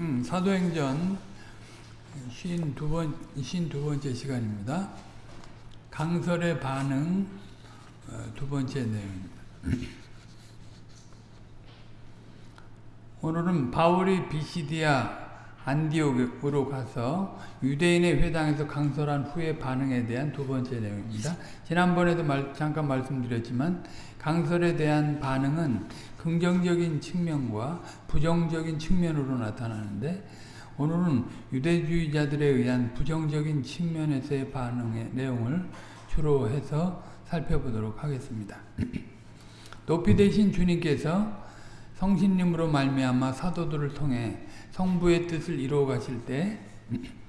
음, 사도행전 52번, 52번째 시간입니다. 강설의 반응 어, 두 번째 내용입니다. 오늘은 바울이 비시디아 안디옥으로 가서 유대인의 회당에서 강설한 후의 반응에 대한 두 번째 내용입니다. 지난번에도 말, 잠깐 말씀드렸지만 강설에 대한 반응은 긍정적인 측면과 부정적인 측면으로 나타나는데 오늘은 유대주의자들에 의한 부정적인 측면에서의 반응의 내용을 주로 해서 살펴보도록 하겠습니다. 높이 되신 주님께서 성신님으로 말미암아 사도들을 통해 성부의 뜻을 이루어 가실 때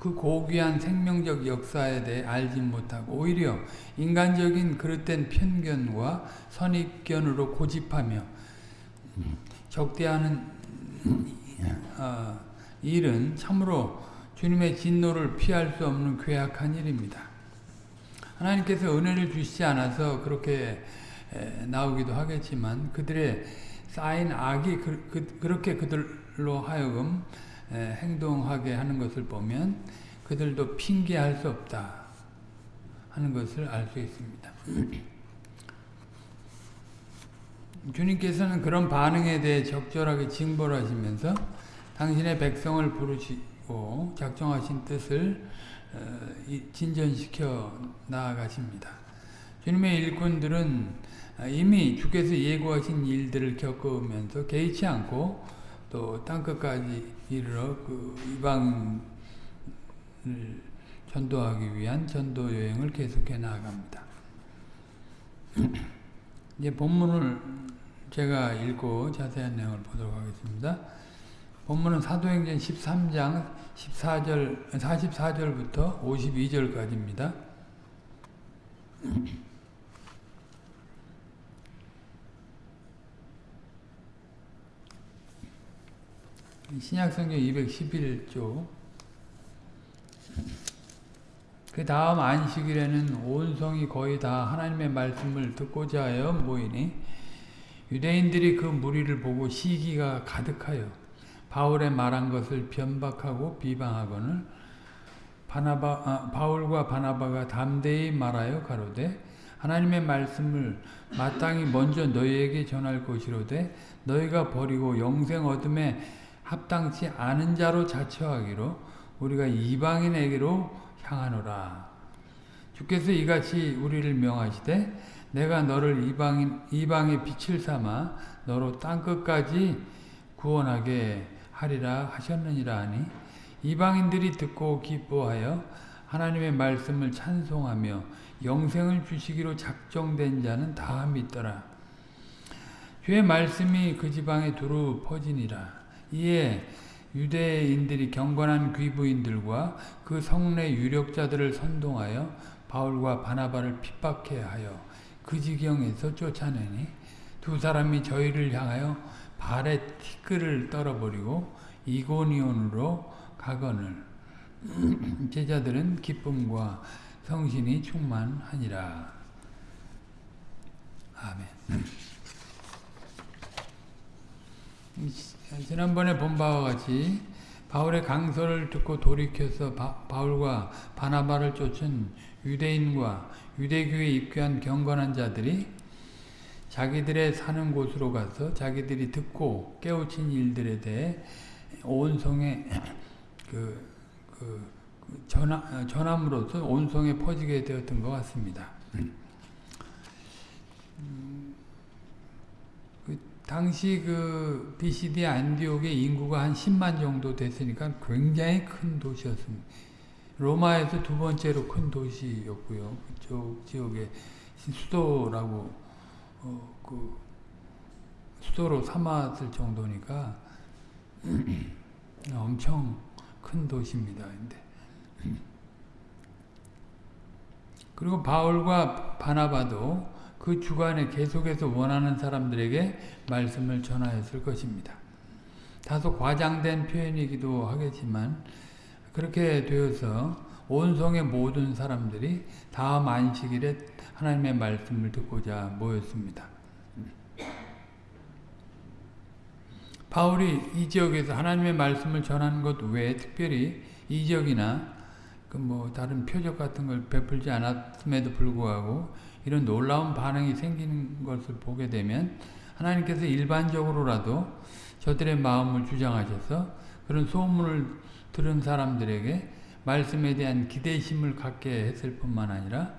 그 고귀한 생명적 역사에 대해 알지 못하고 오히려 인간적인 그릇된 편견과 선입견으로 고집하며 적대하는 어, 일은 참으로 주님의 진노를 피할 수 없는 괴악한 일입니다. 하나님께서 은혜를 주시지 않아서 그렇게 나오기도 하겠지만 그들의 쌓인 악이 그, 그, 그렇게 그들로 하여금 행동하게 하는 것을 보면 그들도 핑계할 수 없다 하는 것을 알 수 있습니다. 주님께서는 그런 반응에 대해 적절하게 징벌 하시면서 당신의 백성을 부르시고 작정하신 뜻을 진전시켜 나아가십니다. 주님의 일꾼들은 이미 주께서 예고하신 일들을 겪으면서 개의치 않고 또 땅끝까지 이르러 그 이방을 전도하기 위한 전도 여행을 계속해 나아갑니다. 이제 본문을 제가 읽고 자세한 내용을 보도록 하겠습니다. 본문은 사도행전 13장 14절, 44절부터 52절까지입니다. 신약성경 211조 그 다음 안식일에는 온 성이 거의 다 하나님의 말씀을 듣고자 하여 모이니 유대인들이 그 무리를 보고 시기가 가득하여 바울의 말한 것을 변박하고 비방하거늘 바나바, 아, 바울과 바나바가 담대히 말하여 가로되 하나님의 말씀을 마땅히 먼저 너희에게 전할 것이로되 너희가 버리고 영생 얻음에 합당치 않은 자로 자처하기로 우리가 이방인에게로 향하노라. 주께서 이같이 우리를 명하시되 내가 너를 이방인, 이방의 빛을 삼아 너로 땅끝까지 구원하게 하리라 하셨느니라 하니 이방인들이 듣고 기뻐하여 하나님의 말씀을 찬송하며 영생을 주시기로 작정된 자는 다 믿더라. 주의 말씀이 그 지방에 두루 퍼지니라. 이에 유대인들이 경건한 귀부인들과 그 성내 유력자들을 선동하여 바울과 바나바를 핍박해 하여 그 지경에서 쫓아내니 두 사람이 저희를 향하여 발에 티끌을 떨어버리고 이고니온으로 가거늘 제자들은 기쁨과 성신이 충만하니라. 아멘. 지난번에 본 바와 같이 바울의 강설을 듣고 돌이켜서 바, 울과 바나바를 쫓은 유대인과 유대교에 입교한 경건한 자들이 자기들의 사는 곳으로 가서 자기들이 듣고 깨우친 일들에 대해 온 성에 그, 그, 그 전함, 전함으로써 온 성에 퍼지게 되었던 것 같습니다. 당시 그 BCD 안디옥의 인구가 한 10만 정도 됐으니까 굉장히 큰 도시였습니다. 로마에서 두 번째로 큰 도시였고요. 그쪽 지역의 수도라고 어, 그 수도로 삼았을 정도니까 엄청 큰 도시입니다. 근데 그리고 바울과 바나바도 그 주간에 계속해서 원하는 사람들에게 말씀을 전하였을 것입니다. 다소 과장된 표현이기도 하겠지만 그렇게 되어서 온 성의 모든 사람들이 다음 안식일에 하나님의 말씀을 듣고자 모였습니다. 바울이 이 지역에서 하나님의 말씀을 전하는 것 외에 특별히 이적이나 그 뭐 다른 표적 같은 걸 베풀지 않았음에도 불구하고 이런 놀라운 반응이 생기는 것을 보게 되면 하나님께서 일반적으로라도 저들의 마음을 주장하셔서 그런 소문을 들은 사람들에게 말씀에 대한 기대심을 갖게 했을 뿐만 아니라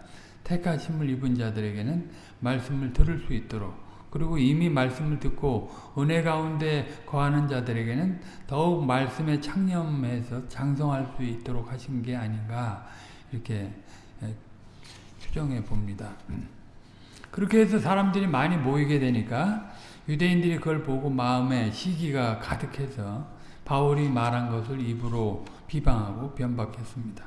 택하심을 입은 자들에게는 말씀을 들을 수 있도록 그리고 이미 말씀을 듣고 은혜 가운데 거하는 자들에게는 더욱 말씀에 창념해서 장성할 수 있도록 하신 게 아닌가 이렇게 추정해 봅니다. 그렇게 해서 사람들이 많이 모이게 되니까 유대인들이 그걸 보고 마음에 시기가 가득해서 바울이 말한 것을 입으로 비방하고 변박했습니다.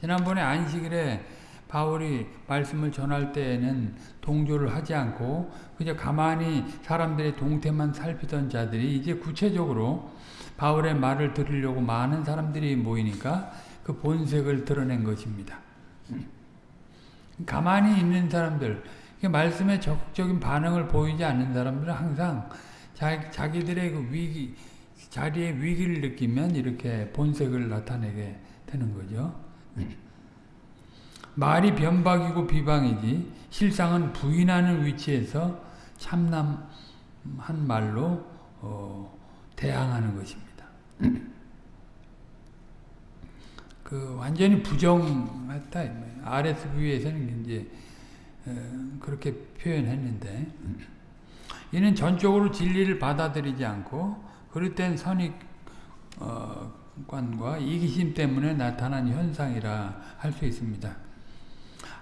지난번에 안식일에 바울이 말씀을 전할 때에는 동조를 하지 않고 그냥 가만히 사람들의 동태만 살피던 자들이 이제 구체적으로 바울의 말을 들으려고 많은 사람들이 모이니까 그 본색을 드러낸 것입니다. 가만히 있는 사람들, 말씀에 적극적인 반응을 보이지 않는 사람들은 항상 자기, 들의 그 위기, 자리의 위기를 느끼면 이렇게 본색을 나타내게 되는 거죠. 말이 변박이고 비방이지 실상은 부인하는 위치에서 참남한 말로 어, 대항하는 것입니다. 그 완전히 부정했다. RSV에서는 이제 어, 그렇게 표현했는데 이는 전적으로 진리를 받아들이지 않고 땐 선입관과 이기심 때문에 나타난 현상이라 할 수 있습니다.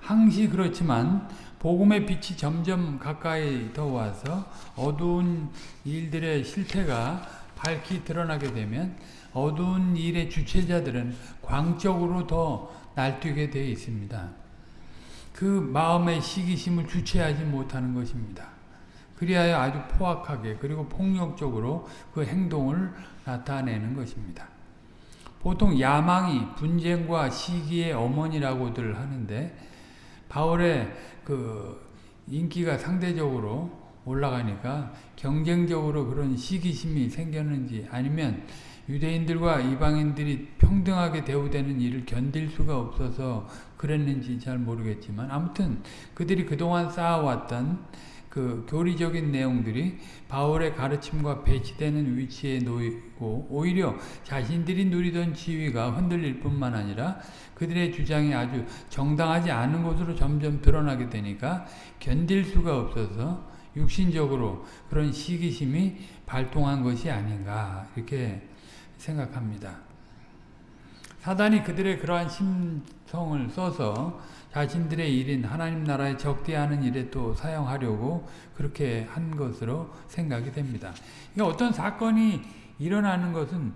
항시 그렇지만 복음의 빛이 점점 가까이 더 와서 어두운 일들의 실태가 밝히 드러나게 되면 어두운 일의 주체자들은 광적으로 더 날뛰게 되어 있습니다. 그 마음의 시기심을 주체하지 못하는 것입니다. 그리하여 아주 포악하게 그리고 폭력적으로 그 행동을 나타내는 것입니다. 보통 야망이 분쟁과 시기의 어머니라고들 하는데 바울의 그 인기가 상대적으로 올라가니까 경쟁적으로 그런 시기심이 생겼는지 아니면 유대인들과 이방인들이 평등하게 대우되는 일을 견딜 수가 없어서 그랬는지 잘 모르겠지만 아무튼 그들이 그동안 쌓아왔던 그 교리적인 내용들이 바울의 가르침과 배치되는 위치에 놓이고 오히려 자신들이 누리던 지위가 흔들릴 뿐만 아니라 그들의 주장이 아주 정당하지 않은 것으로 점점 드러나게 되니까 견딜 수가 없어서 육신적으로 그런 시기심이 발동한 것이 아닌가 이렇게 생각합니다. 사단이 그들의 그러한 심 성을 써서 자신들의 일인 하나님 나라에 적대하는 일에 또 사용하려고 그렇게 한 것으로 생각이 됩니다. 그러니까 어떤 사건이 일어나는 것은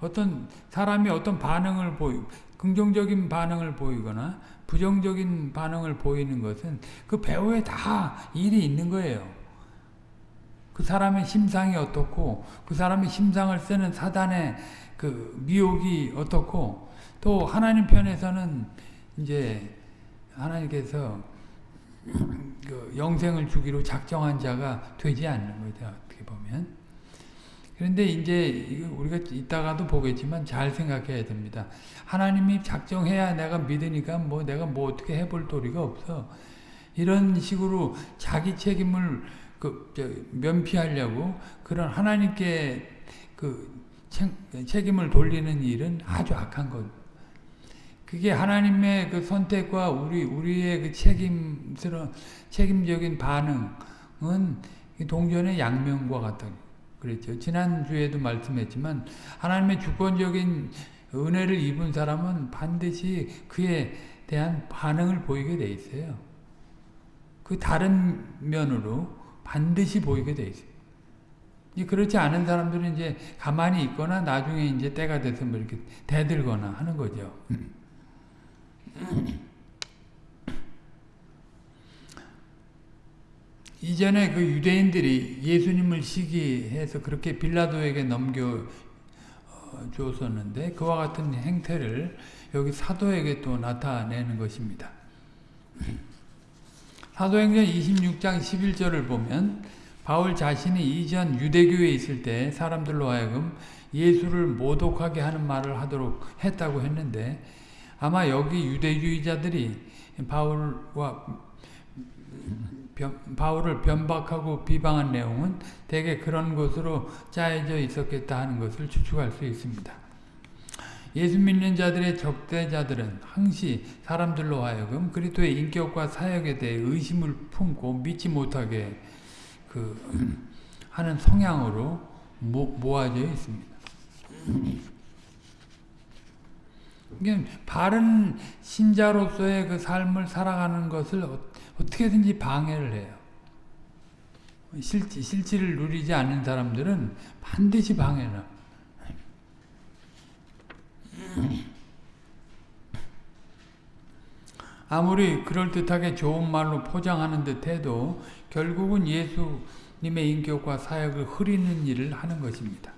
어떤 사람이 어떤 반응을 보이 긍정적인 반응을 보이거나 부정적인 반응을 보이는 것은 그 배후에 다 일이 있는 거예요. 그 사람의 심상이 어떻고 그 사람의 심상을 쓰는 사단의 그 미혹이 어떻고 또 하나님 편에서는 이제 하나님께서 그 영생을 주기로 작정한 자가 되지 않는 거죠. 어떻게 보면. 그런데 이제 우리가 이따가도 보겠지만 잘 생각해야 됩니다. 하나님이 작정해야 내가 믿으니까 뭐 내가 뭐 어떻게 해볼 도리가 없어. 이런 식으로 자기 책임을 그 면피하려고 그런 하나님께 그 책임을 돌리는 일은 아주 악한 것. 그게 하나님의 그 선택과 우리 우리의 그 책임스러운 책임적인 반응은 동전의 양면과 같다. 그랬죠. 지난 주에도 말씀했지만 하나님의 주권적인 은혜를 입은 사람은 반드시 그에 대한 반응을 보이게 돼 있어요. 그 다른 면으로 반드시 보이게 돼 있어요. 그렇지 않은 사람들은 이제 가만히 있거나 나중에 이제 때가 돼서 뭐 이렇게 대들거나 하는 거죠. 이전에 그 유대인들이 예수님을 시기해서 그렇게 빌라도에게 넘겨 어, 줬었는데 그와 같은 행태를 여기 사도에게 또 나타내는 것입니다. 사도행전 26장 11절을 보면 바울 자신이 이전 유대교에 있을 때 사람들로 하여금 예수를 모독하게 하는 말을 하도록 했다고 했는데 아마 여기 유대주의자들이 바울과 변, 바울을 변박하고 비방한 내용은 대개 그런 것으로 짜여져 있었겠다 하는 것을 추측할 수 있습니다. 예수 믿는 자들의 적대자들은 항시 사람들로 하여금 그리스도의 인격과 사역에 대해 의심을 품고 믿지 못하게 그 하는 성향으로 모, 모아져 있습니다. 바른 신자로서의 그 삶을 살아가는 것을 어떻게든지 방해를 해요. 실지, 실지를 누리지 않는 사람들은 반드시 방해를 아무리 그럴듯하게 좋은 말로 포장하는 듯 해도 결국은 예수님의 인격과 사역을 흐리는 일을 하는 것입니다.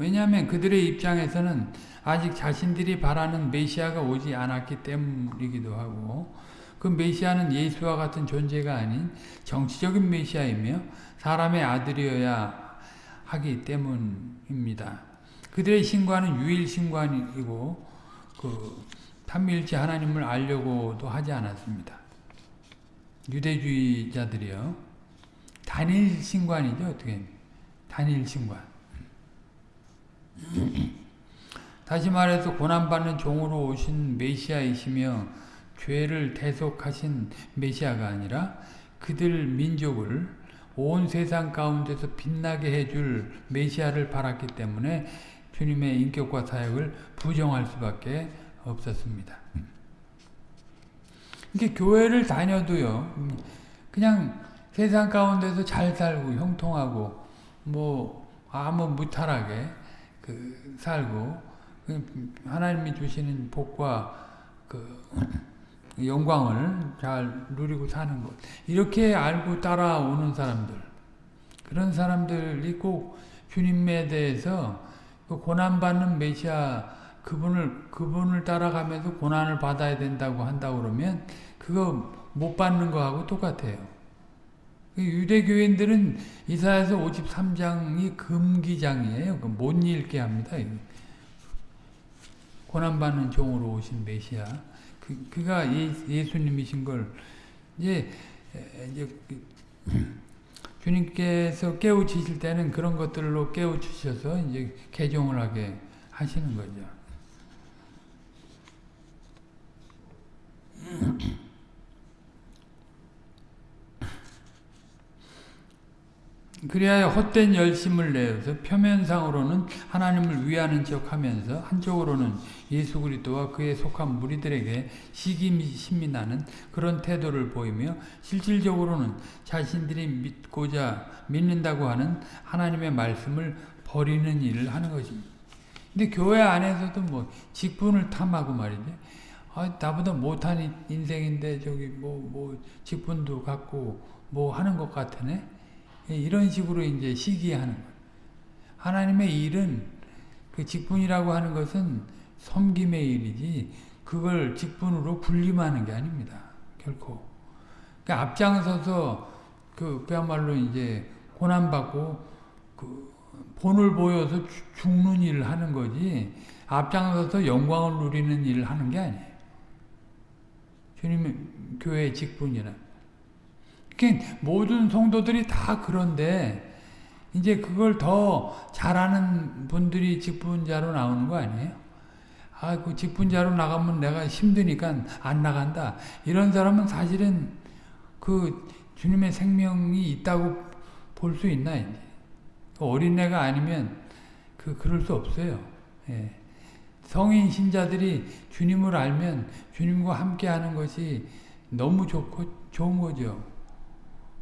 왜냐하면 그들의 입장에서는 아직 자신들이 바라는 메시아가 오지 않았기 때문이기도 하고 그 메시아는 예수와 같은 존재가 아닌 정치적인 메시아이며 사람의 아들이어야 하기 때문입니다. 그들의 신관은 유일 신관이고 그 삼위일체 하나님을 알려고도 하지 않았습니다. 유대주의자들이요. 단일 신관이죠. 어떻게 단일 신관. 다시 말해서 고난받는 종으로 오신 메시아이시며 죄를 대속하신 메시아가 아니라 그들 민족을 온 세상 가운데서 빛나게 해줄 메시아를 바랐기 때문에 주님의 인격과 사역을 부정할 수밖에 없었습니다. 이게 교회를 다녀도요, 그냥 세상 가운데서 잘 살고 형통하고 뭐 아무 무탈하게 그 살고 하나님이 주시는 복과 그 영광을 잘 누리고 사는 것 이렇게 알고 따라오는 사람들 그런 사람들이 꼭 주님에 대해서 그 고난받는 메시아 그분을 그분을 따라가면서 고난을 받아야 된다고 한다 그러면 그거 못 받는 거하고 똑같아요. 그 유대교인들은 이사야서 53장이 금기장이에요. 못 읽게 합니다. 고난받는 종으로 오신 메시아. 그, 그가 예, 수님이신걸 이제, 이제 그 주님께서 깨우치실 때는 그런 것들로 깨우치셔서 이제 개종을 하게 하시는 거죠. 그리하여 헛된 열심을 내어서 표면상으로는 하나님을 위하는 척하면서 한쪽으로는 예수 그리스도와 그에 속한 무리들에게 시기심이 나는 그런 태도를 보이며 실질적으로는 자신들이 믿고자 믿는다고 하는 하나님의 말씀을 버리는 일을 하는 것입니다. 근데 교회 안에서도 뭐 직분을 탐하고 말이죠. 아, 나보다 못한 인생인데 저기 뭐, 뭐 직분도 갖고 뭐 하는 것 같으네. 예, 이런 식으로 이제 시기하는 거예요. 하나님의 일은 그 직분이라고 하는 것은 섬김의 일이지 그걸 직분으로 군림하는 게 아닙니다. 결코. 그러니까 앞장서서 그 그야말로 이제 고난받고 그 본을 보여서 죽는 일을 하는 거지 앞장서서 영광을 누리는 일을 하는 게 아니에요. 주님의 교회의 직분이라. 모든 성도들이 다 그런데 이제 그걸 더 잘하는 분들이 직분자로 나오는 거 아니에요? 아, 그 직분자로 나가면 내가 힘드니까 안 나간다. 이런 사람은 사실은 그 주님의 생명이 있다고 볼 수 있나, 이제. 그 어린애가 아니면 그, 그럴 수 없어요. 예. 성인 신자들이 주님을 알면 주님과 함께 하는 것이 너무 좋고, 좋은 거죠.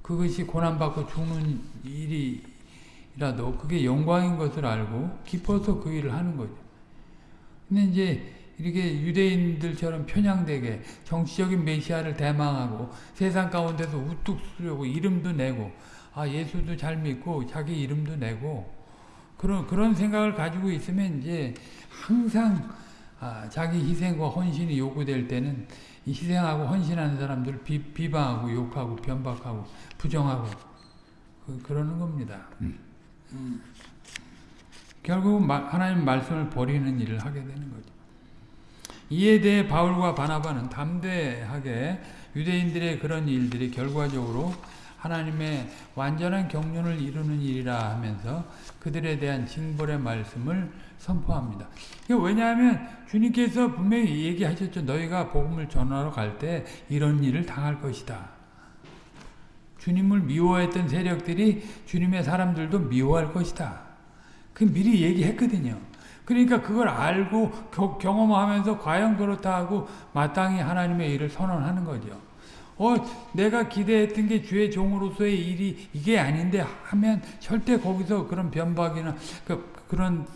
그것이 고난받고 죽는 일이라도 그게 영광인 것을 알고 기뻐서 그 일을 하는 거죠. 근데 이제 이렇게 유대인들처럼 편향되게 정치적인 메시아를 대망하고 세상 가운데서 우뚝 쓰려고 이름도 내고 아 예수도 잘 믿고 자기 이름도 내고 그런 그런 생각을 가지고 있으면 이제 항상 아, 자기 희생과 헌신이 요구될 때는 이 희생하고 헌신하는 사람들을 비, 비방하고 욕하고 변박하고 부정하고 그, 그러는 겁니다. 음. 결국 마, 하나님 말씀을 버리는 일을 하게 되는 거죠. 이에 대해 바울과 바나바는 담대하게 유대인들의 그런 일들이 결과적으로 하나님의 완전한 경륜을 이루는 일이라 하면서 그들에 대한 징벌의 말씀을 선포합니다. 왜냐하면 주님께서 분명히 얘기하셨죠. 너희가 복음을 전하러 갈 때 이런 일을 당할 것이다. 주님을 미워했던 세력들이 주님의 사람들도 미워할 것이다. 그 미리 얘기했거든요. 그러니까 그걸 알고 경험하면서 과연 그렇다 하고 마땅히 하나님의 일을 선언하는 거죠. 어, 내가 기대했던 게 주의 종으로서의 일이 이게 아닌데 하면 절대 거기서 그런 변박이나 그, 그런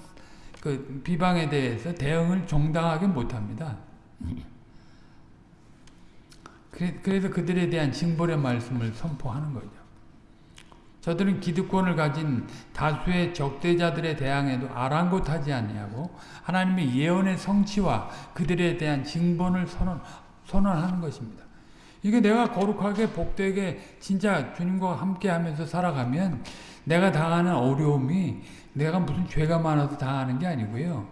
그 비방에 대해서 대응을 정당하게 못합니다. 그래서 그들에 대한 징벌의 말씀을 선포하는 거죠. 저들은 기득권을 가진 다수의 적대자들에 대항해도 아랑곳하지 아니하고 하나님의 예언의 성취와 그들에 대한 징벌을 선언, 선언하는 것입니다. 이게 내가 거룩하게 복되게 진짜 주님과 함께 하면서 살아가면 내가 당하는 어려움이 내가 무슨 죄가 많아서 당하는 게 아니고요.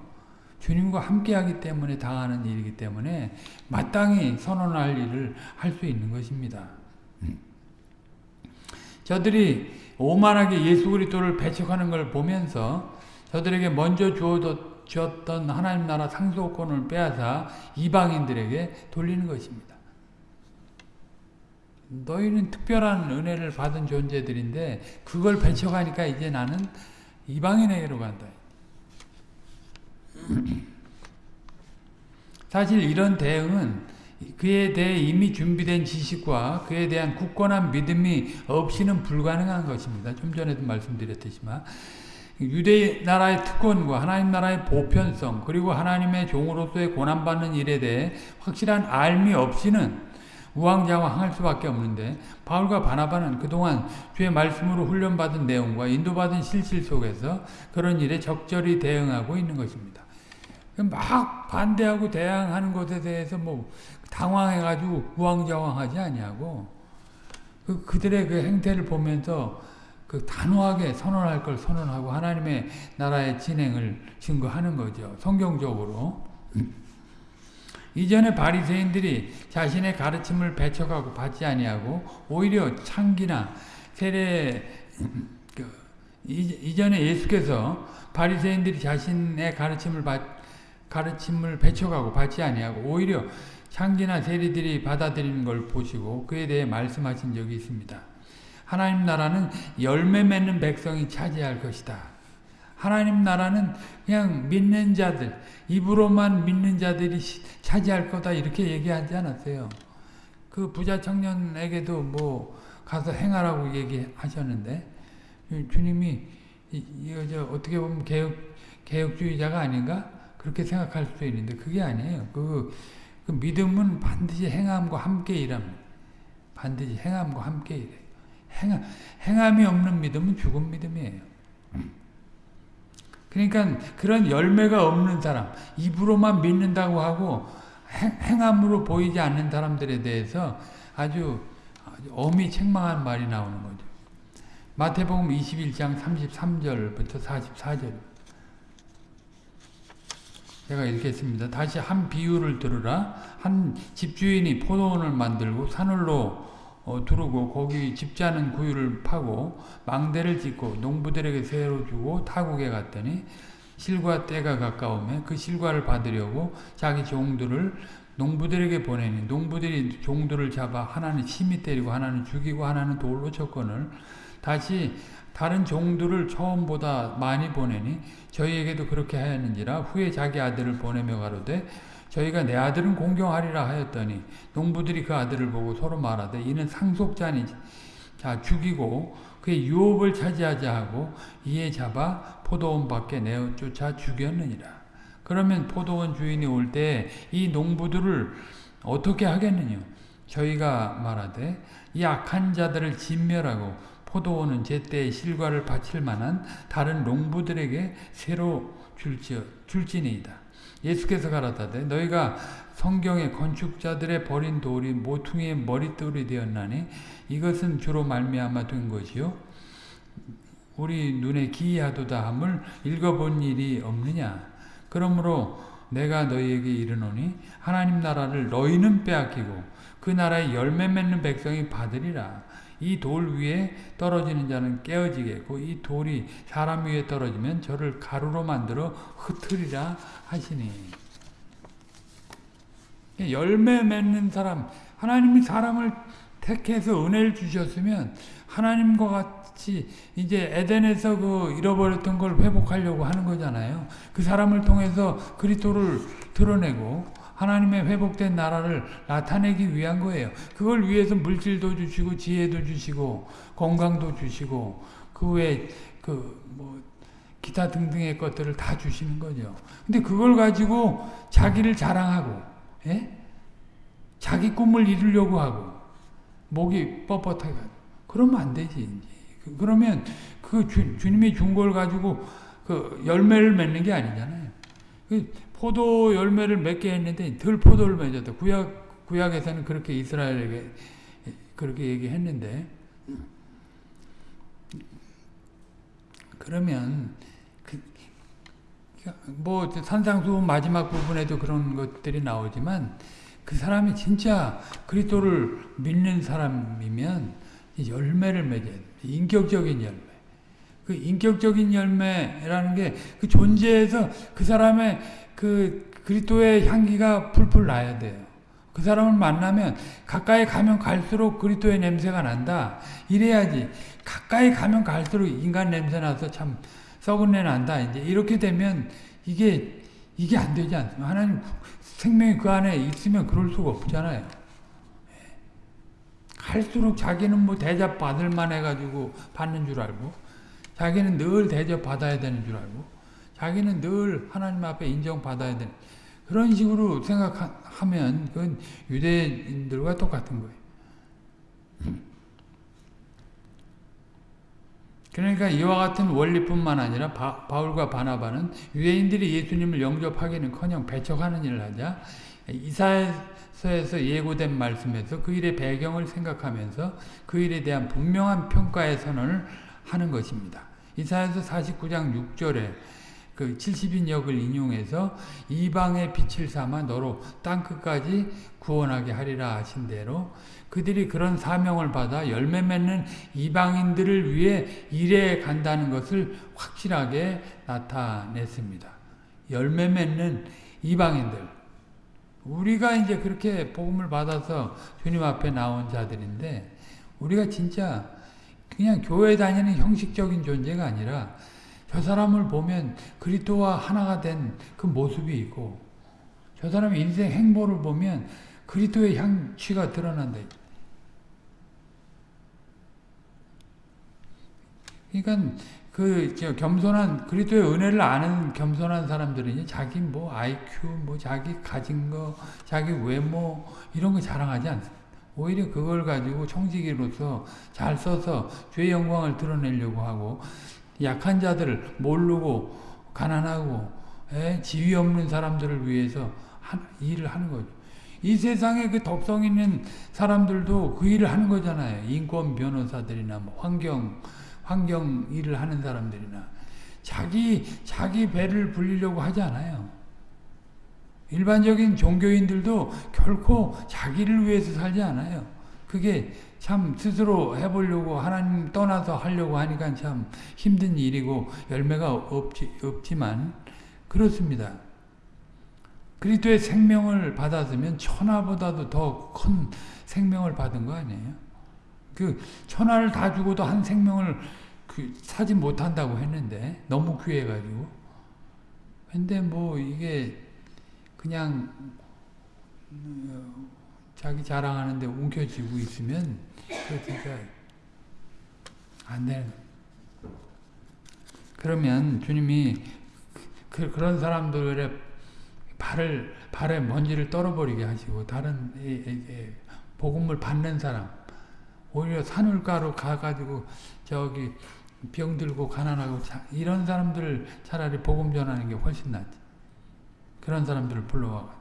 주님과 함께 하기 때문에 당하는 일이기 때문에 마땅히 선언할 일을 할 수 있는 것입니다. 저들이 오만하게 예수 그리스도를 배척하는 걸 보면서 저들에게 먼저 주어졌던 하나님 나라 상속권을 빼앗아 이방인들에게 돌리는 것입니다. 너희는 특별한 은혜를 받은 존재들인데 그걸 배척하니까 이제 나는 이방인에게로 간다. 사실 이런 대응은 그에 대해 이미 준비된 지식과 그에 대한 굳건한 믿음이 없이는 불가능한 것입니다. 좀 전에도 말씀드렸듯이만 유대 나라의 특권과 하나님 나라의 보편성 그리고 하나님의 종으로서의 고난받는 일에 대해 확실한 알미 없이는 우왕좌왕할 수밖에 없는데 바울과 바나바는 그동안 주의 말씀으로 훈련받은 내용과 인도받은 실실 속에서 그런 일에 적절히 대응하고 있는 것입니다. 막 반대하고 대항하는 것에 대해서 뭐 당황해가지고 우왕좌왕하지 아니하고 그 그들의 그 행태를 보면서 그 단호하게 선언할 걸 선언하고 하나님의 나라의 진행을 증거하는 거죠. 성경적으로. 이전에 바리새인들이 자신의 가르침을 배척하고 받지 아니하고 오히려 창기나 세례 그, 이전에 예수께서 바리새인들이 자신의 가르침을 받, 가르침을 배척하고 받지 아니하고 오히려 창기나 세리들이 받아들이는 걸 보시고 그에 대해 말씀하신 적이 있습니다. 하나님 나라는 열매 맺는 백성이 차지할 것이다. 하나님 나라는 그냥 믿는 자들, 입으로만 믿는 자들이 차지할 거다 이렇게 얘기하지 않았어요. 그 부자 청년에게도 뭐 가서 행하라고 얘기하셨는데 주님이 이거 저 어떻게 보면 개혁 개혁주의자가 아닌가 그렇게 생각할 수도 있는데 그게 아니에요. 그, 그 믿음은 반드시 행함과 함께 일합니다. 반드시 행함과 함께 일해요. 행, 행함이 없는 믿음은 죽은 믿음이에요. 그러니까 그런 열매가 없는 사람, 입으로만 믿는다고 하고 행, 함으로 보이지 않는 사람들에 대해서 아주, 아주 엄히 책망한 말이 나오는 거죠. 마태복음 21장 33절부터 44절. 제가 읽겠습니다. 다시 한 비유를 들으라. 한 집주인이 포도원을 만들고 산울로 어, 두르고 거기 집자는 구유를 파고 망대를 짓고 농부들에게 세로 주고 타국에 갔더니 실과 때가 가까우면 그 실과를 받으려고 자기 종들을 농부들에게 보내니 농부들이 종들을 잡아 하나는 심히 때리고 하나는 죽이고 하나는 돌로 쳤건을 다시 다른 종들을 처음보다 많이 보내니 저희에게도 그렇게 하였는지라 후에 자기 아들을 보내며 가로되 저희가 내 아들은 공경하리라 하였더니 농부들이 그 아들을 보고 서로 말하되 이는 상속자니 자 죽이고 그의 유업을 차지하자 하고 이에 잡아 포도원 밖에 내어 쫓아 죽였느니라. 그러면 포도원 주인이 올 때 이 농부들을 어떻게 하겠느냐? 저희가 말하되 이 악한 자들을 진멸하고 포도원은 제때에 실과를 바칠 만한 다른 농부들에게 새로 줄지, 줄지니이다. 예수께서 가라사대 너희가 성경의 건축자들의 버린 돌이 모퉁이의 머릿돌이 되었나니 이것은 주로 말미암아 된 것이요. 우리 눈에 기이하도다 함을 읽어본 일이 없느냐? 그러므로 내가 너희에게 이르노니 하나님 나라를 너희는 빼앗기고 그 나라의 열매 맺는 백성이 받으리라 이 돌 위에 떨어지는 자는 깨어지겠고 이 돌이 사람 위에 떨어지면 저를 가루로 만들어 흩으리라 하시니 열매 맺는 사람 하나님이 사람을 택해서 은혜를 주셨으면 하나님과 같이 이제 에덴에서 그 잃어버렸던 걸 회복하려고 하는 거잖아요. 그 사람을 통해서 그리스도를 드러내고 하나님의 회복된 나라를 나타내기 위한 거예요. 그걸 위해서 물질도 주시고 지혜도 주시고 건강도 주시고 그 외에 그 뭐 기타 등등의 것들을 다 주시는 거죠. 근데 그걸 가지고 자기를 자랑하고 예? 자기 꿈을 이루려고 하고 목이 뻣뻣하게 그러면 안 되지. 이제. 그러면 그 주, 주님이 준 걸 가지고 그 열매를 맺는 게 아니잖아요. 그 포도 열매를 맺게 했는데 덜 포도를 맺었다. 구약 구약에서는 그렇게 이스라엘에게 그렇게 얘기했는데 그러면 그, 뭐 산상수 마지막 부분에도 그런 것들이 나오지만 그 사람이 진짜 그리스도를 믿는 사람이면 열매를 맺어야 돼. 인격적인 열매. 그 인격적인 열매라는 게 그 존재에서 그 사람의 그 그리스도의 향기가 풀풀 나야 돼요. 그 사람을 만나면 가까이 가면 갈수록 그리스도의 냄새가 난다. 이래야지. 가까이 가면 갈수록 인간 냄새 나서 참 썩은 내 난다. 이제 이렇게 되면 이게 이게 안 되지 않습니까? 하나님 생명이 그 안에 있으면 그럴 수가 없잖아요. 갈수록 자기는 뭐 대접 받을 만 해가지고 받는 줄 알고 자기는 늘 대접 받아야 되는 줄 알고 자기는 늘 하나님 앞에 인정받아야 되는 그런 식으로 생각하면 그건 유대인들과 똑같은 거예요. 그러니까 이와 같은 원리뿐만 아니라 바, 울과 바나바는 유대인들이 예수님을 영접하기는커녕 배척하는 일을 하자 이사야서에서 예고된 말씀에서 그 일의 배경을 생각하면서 그 일에 대한 분명한 평가의 선언을 하는 것입니다. 이사야서 49장 6절에 그 70인역을 인용해서 이방의 빛을 삼아 너로 땅끝까지 구원하게 하리라 하신 대로 그들이 그런 사명을 받아 열매 맺는 이방인들을 위해 일해 간다는 것을 확실하게 나타냈습니다. 열매 맺는 이방인들. 우리가 이제 그렇게 복음을 받아서 주님 앞에 나온 자들인데 우리가 진짜 그냥 교회 다니는 형식적인 존재가 아니라 저 사람을 보면 그리스도와 하나가 된 그 모습이 있고 저 사람의 인생 행보를 보면 그리스도의 향취가 드러난다. 그러니까 그 겸손한 그리스도의 은혜를 아는 겸손한 사람들은 자기 뭐 IQ 뭐 자기 가진 거 자기 외모 이런 거 자랑하지 않습니다. 오히려 그걸 가지고 청지기로서 잘 써서 주의 영광을 드러내려고 하고 약한 자들을 모르고 가난하고 에, 지위 없는 사람들을 위해서 하, 일을 하는 거죠. 이 세상에 그 덕성 있는 사람들도 그 일을 하는 거잖아요. 인권 변호사들이나 뭐 환경 환경 일을 하는 사람들이나 자기 자기 배를 불리려고 하지 않아요. 일반적인 종교인들도 결코 자기를 위해서 살지 않아요. 그게 참 스스로 해보려고 하나님 떠나서 하려고 하니까 참 힘든 일이고 열매가 없지, 없지만 그렇습니다. 그리스도의 생명을 받았으면 천하보다도 더 큰 생명을 받은 거 아니에요? 그 천하를 다 주고도 한 생명을 그 사지 못한다고 했는데 너무 귀해가지고 근데 뭐 이게 그냥 어, 자기 자랑하는데 움켜쥐고 있으면 그 진짜 안 되는 그러면 주님이 그, 그런 사람들의 발을 발에 먼지를 떨어버리게 하시고 다른 복음을 받는 사람 오히려 산울가로 가가지고 저기 병들고 가난하고 자, 이런 사람들을 차라리 복음 전하는 게 훨씬 낫지. 그런 사람들을 불러와.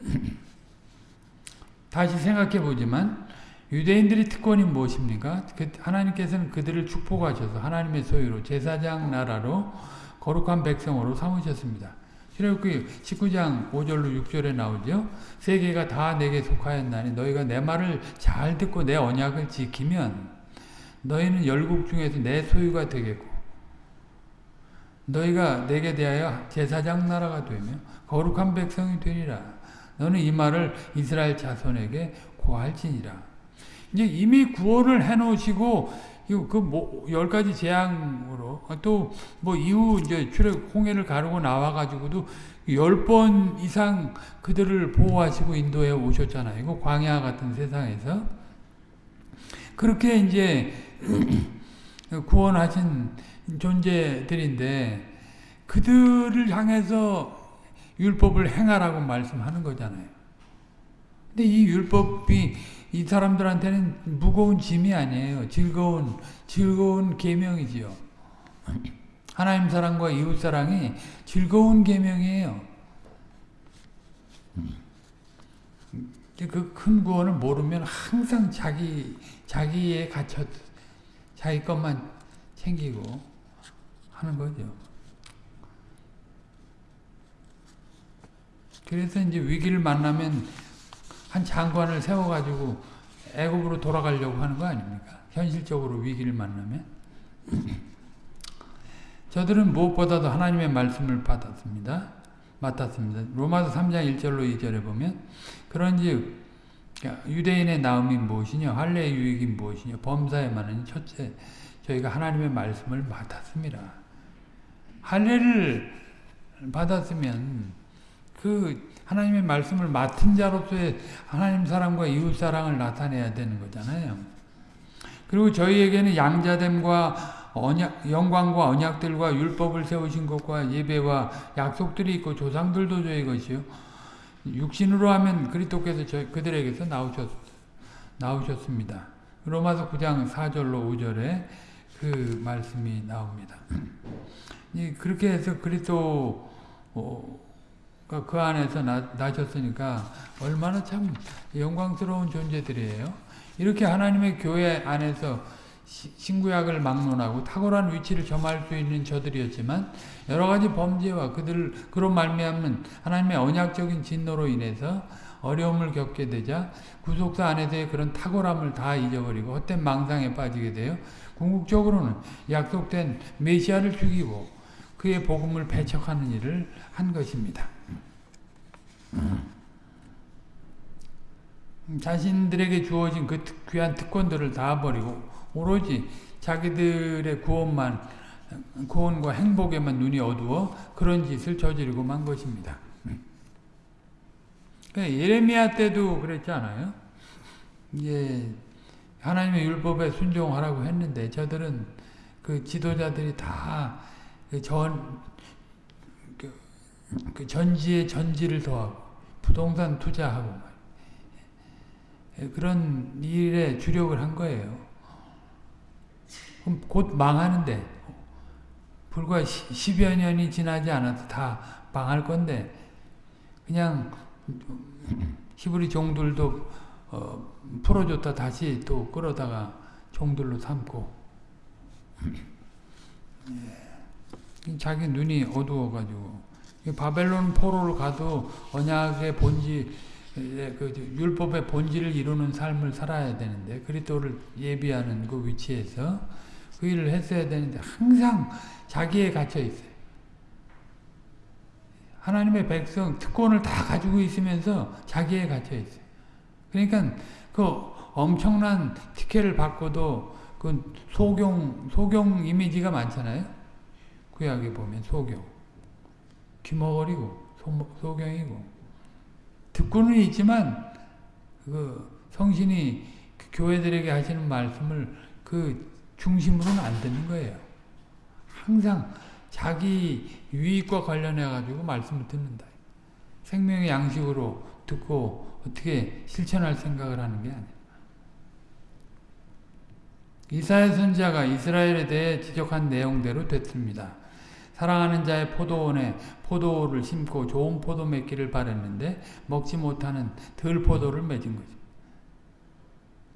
다시 생각해 보지만 유대인들이 특권이 무엇입니까? 그 하나님께서는 그들을 축복하셔서 하나님의 소유로 제사장 나라로 거룩한 백성으로 삼으셨습니다. 출애굽기 19장 5절로 6절에 나오죠. 세계가 다 내게 속하였나니 너희가 내 말을 잘 듣고 내 언약을 지키면 너희는 열국 중에서 내 소유가 되겠고 너희가 내게 대하여 제사장 나라가 되며 거룩한 백성이 되리라. 너는 이 말을 이스라엘 자손에게 고할지니라. 이제 이미 구원을 해놓으시고 그뭐열 가지 재앙으로 또 뭐 이후 이제 출애 홍해를 가르고 나와 가지고도 열 번 이상 그들을 보호하시고 인도해 오셨잖아요. 그 광야 같은 세상에서 그렇게 이제 구원하신 존재들인데 그들을 향해서 율법을 행하라고 말씀하는 거잖아요. 근데 이 율법이 이 사람들한테는 무거운 짐이 아니에요. 즐거운 즐거운 계명이지요. 하나님 사랑과 이웃 사랑이 즐거운 계명이에요. 그 큰 구원을 모르면 항상 자기 자기에 갇혀 자기 것만 챙기고 하는 거죠. 그래서 이제 위기를 만나면 한 장관을 세워가지고 애굽으로 돌아가려고 하는 거 아닙니까? 현실적으로 위기를 만나면. 저들은 무엇보다도 하나님의 말씀을 받았습니다. 맡았습니다. 로마서 3장 1절로 2절에 보면 그런지 유대인의 나음이 무엇이냐 할례의 유익이 무엇이냐 범사에 많은 첫째 저희가 하나님의 말씀을 맡았습니다. 할례를 받았으면 그 하나님의 말씀을 맡은 자로서의 하나님 사랑과 이웃 사랑을 나타내야 되는 거잖아요. 그리고 저희에게는 양자됨과 언약, 영광과 언약들과 율법을 세우신 것과 예배와 약속들이 있고 조상들도 저희 것이요. 육신으로 하면 그리스도께서 저희 그들에게서 나오셨, 나오셨습니다. 로마서 9장 4절로 5절에 그 말씀이 나옵니다. 그렇게 해서 그리스도 어, 그 안에서 나, 나셨으니까 얼마나 참 영광스러운 존재들이에요. 이렇게 하나님의 교회 안에서 신구약을 막론하고 탁월한 위치를 점할 수 있는 저들이었지만 여러 가지 범죄와 그들 그런 말미암는 하나님의 언약적인 진노로 인해서 어려움을 겪게 되자 구속사 안에서의 그런 탁월함을 다 잊어버리고 헛된 망상에 빠지게 돼요. 궁극적으로는 약속된 메시아를 죽이고 그의 복음을 배척하는 일을 한 것입니다. 자신들에게 주어진 그 귀한 특권들을 다 버리고 오로지 자기들의 구원만 구원과 행복에만 눈이 어두워 그런 짓을 저지르고 만 것입니다. 그러니까 예레미야 때도 그랬지 않아요? 이제 하나님의 율법에 순종하라고 했는데 저들은 그 지도자들이 다전 그, 그 전지에 전지를 더하고 부동산 투자하고 그런 일에 주력을 한 거예요. 곧 망하는데 불과 10여 년이 지나지 않아서 다 망할 건데 그냥 히브리 종들도 어, 풀어줬다 다시 또 끌어다가 종들로 삼고. 자기 눈이 어두워가지고 바벨론 포로를 가도 언약의 본질 그 율법의 본질을 이루는 삶을 살아야 되는데 그리스도를 예비하는 그 위치에서 그 일을 했어야 되는데 항상 자기에 갇혀 있어요. 하나님의 백성 특권을 다 가지고 있으면서 자기에 갇혀 있어요. 그러니까 그 엄청난 티켓을 받고도 그 소경 소경 이미지가 많잖아요. 구약에 보면 소경 귀머거리고 소, 경이고 듣고는 있지만 그 성신이 그 교회들에게 하시는 말씀을 그 중심으로는 안 되는 거예요. 항상 자기 유익과 관련해 가지고 말씀을 듣는다. 생명의 양식으로 듣고 어떻게 실천할 생각을 하는 게 아니에요. 이사야 선지자가 이스라엘에 대해 지적한 내용대로 됐습니다. 사랑하는 자의 포도원에 포도를 심고 좋은 포도 맺기를 바랬는데 먹지 못하는 덜 포도를 맺은 거죠.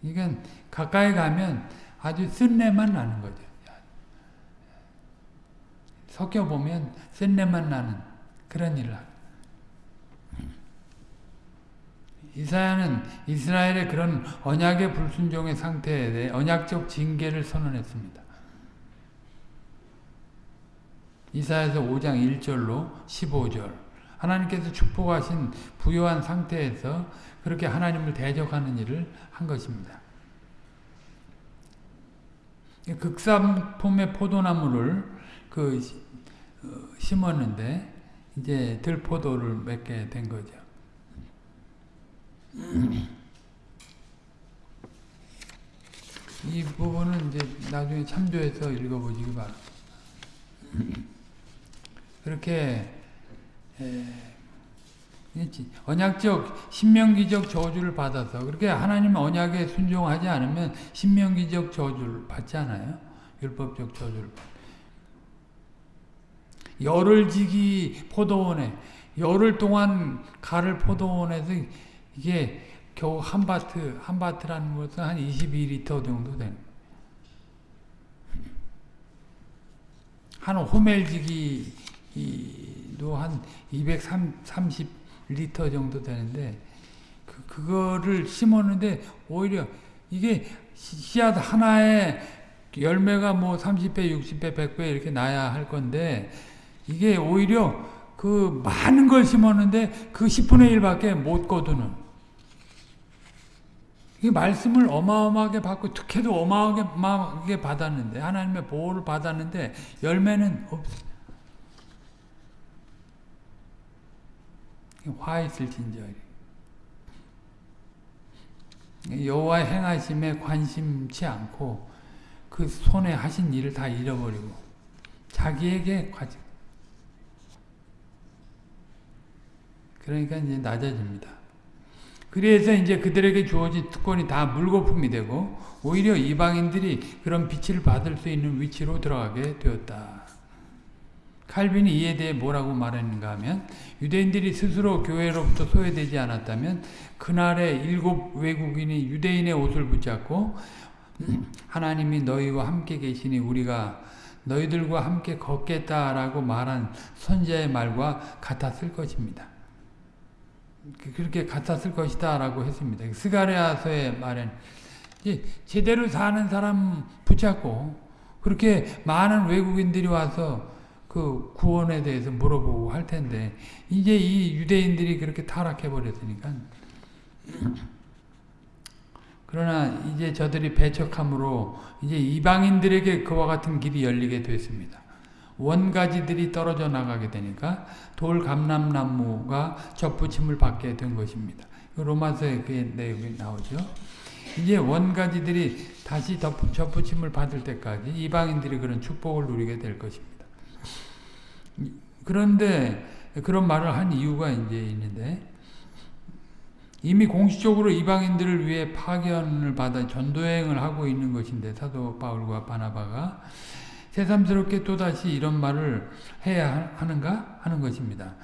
이건 가까이 가면 아주 쓴내만 나는 거죠. 섞여보면 쓴내만 나는 그런 일을 하고. 이사야는 이스라엘의 그런 언약의 불순종의 상태에 대해 언약적 징계를 선언했습니다. 이사야서 5장 1절로 15절 하나님께서 축복하신 부유한 상태에서 그렇게 하나님을 대적하는 일을 한 것입니다. 극산품의 포도나무를 그 어, 심었는데 이제 들포도를 맺게 된 거죠. 이 부분은 이제 나중에 참조해서 읽어보시기 바랍니다. 그렇게 언약적 신명기적 저주를 받아서 그렇게 하나님 언약에 순종하지 않으면 신명기적 저주를 받지 않아요. 율법적 저주를 열을 지기 포도원에 열흘 동안 가를 포도원에서 이게 겨우 한 바트 한 바트라는 것은 한 22리터 정도 되는. 한 호멜 지기 도한 230리터 정도 되는데 그, 그거를 심었는데 오히려 이게 씨앗 하나에 열매가 뭐 30배, 60배, 100배 이렇게 나야 할 건데 이게 오히려 그 많은 걸 심었는데 그 10분의 1밖에 못 거두는 이 말씀을 어마어마하게 받고 특혜도 어마어마하게 받았는데 하나님의 보호를 받았는데 열매는 없어. 화 있을진저 여호와 행하심에 관심치 않고 그 손에 하신 일을 다 잃어버리고 자기에게 가지 그러니까 이제 낮아집니다. 그래서 이제 그들에게 주어진 특권이 다 물거품이 되고 오히려 이방인들이 그런 빛을 받을 수 있는 위치로 들어가게 되었다. 칼빈이 이에 대해 뭐라고 말했는가 하면 유대인들이 스스로 교회로부터 소외되지 않았다면 그날에 일곱 외국인이 유대인의 옷을 붙잡고 하나님이 너희와 함께 계시니 우리가 너희들과 함께 걷겠다라고 말한 선자의 말과 같았을 것입니다. 그, 그렇게 같았을 것이다 라고 했습니다. 스가랴서의 말엔 제대로 사는 사람 붙잡고 그렇게 많은 외국인들이 와서 그 구원에 대해서 물어보고 할 텐데 이제 이 유대인들이 그렇게 타락해 버렸으니까 그러나 이제 저들이 배척함으로 이제 이방인들에게 그와 같은 길이 열리게 됐습니다. 원가지들이 떨어져 나가게 되니까 돌 감람나무가 접붙임을 받게 된 것입니다. 로마서에 그 내용이 나오죠. 이제 원가지들이 다시 접붙임을 받을 때까지 이방인들이 그런 축복을 누리게 될 것입니다. 그런데 그런 말을 한 이유가 이제 있는데 이미 공식적으로 이방인들을 위해 파견을 받아 전도행을 하고 있는 것인데 사도 바울과 바나바가 새삼스럽게 또다시 이런 말을 해야 하는가 하는 것입니다.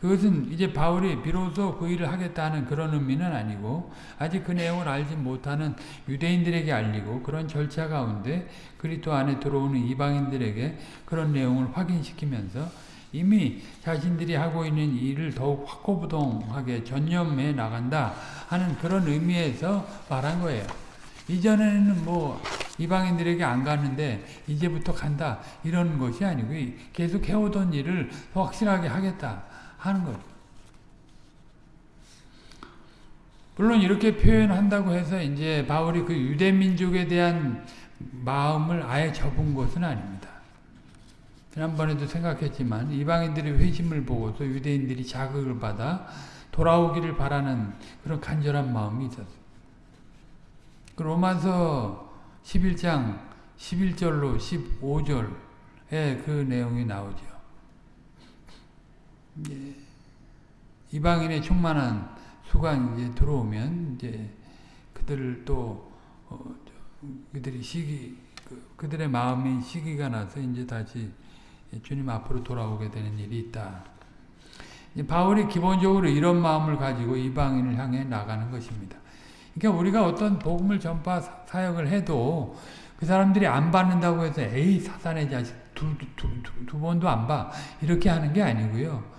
그것은 이제 바울이 비로소 그 일을 하겠다는 그런 의미는 아니고 아직 그 내용을 알지 못하는 유대인들에게 알리고 그런 절차 가운데 그리스도 안에 들어오는 이방인들에게 그런 내용을 확인시키면서 이미 자신들이 하고 있는 일을 더욱 확고부동하게 전념해 나간다 하는 그런 의미에서 말한 거예요. 이전에는 뭐 이방인들에게 안 가는데 이제부터 간다 이런 것이 아니고 계속 해오던 일을 확실하게 하겠다 하는 것. 물론 이렇게 표현한다고 해서 이제 바울이 그 유대 민족에 대한 마음을 아예 접은 것은 아닙니다. 지난번에도 생각했지만 이방인들의 회심을 보고서 유대인들이 자극을 받아 돌아오기를 바라는 그런 간절한 마음이 있었어요. 그 로마서 11장 11절로 15절에 그 내용이 나오죠. 이제 이방인의 충만한 수가 이제 들어오면 이제 그들을 또 어, 그들이 시기 그, 그들의 마음이 시기가 나서 이제 다시 주님 앞으로 돌아오게 되는 일이 있다. 바울이 기본적으로 이런 마음을 가지고 이방인을 향해 나가는 것입니다. 그러니까 우리가 어떤 복음을 전파 사역을 해도 그 사람들이 안 받는다고 해서 에이 사단의 자식 두, 두, 두, 두 번도 안 봐. 이렇게 하는 게 아니고요.